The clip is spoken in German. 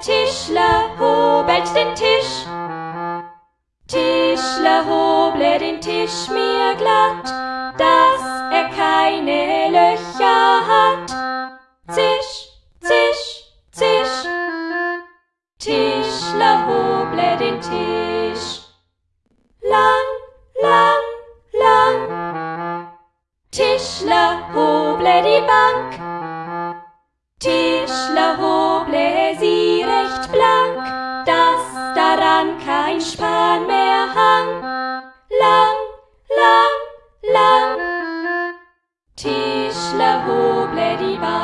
Tischler hobelt den Tisch. Tischler hoble den Tisch mir glatt, dass er keine Löcher hat. Zisch, zisch, zisch. Tischler hoble den Tisch. Lang, lang, lang. Tischler hoble die Bank. Tischler hoble kann kein Span mehr hang. Lang, lang, lang. Tischler, hoble die Bahn.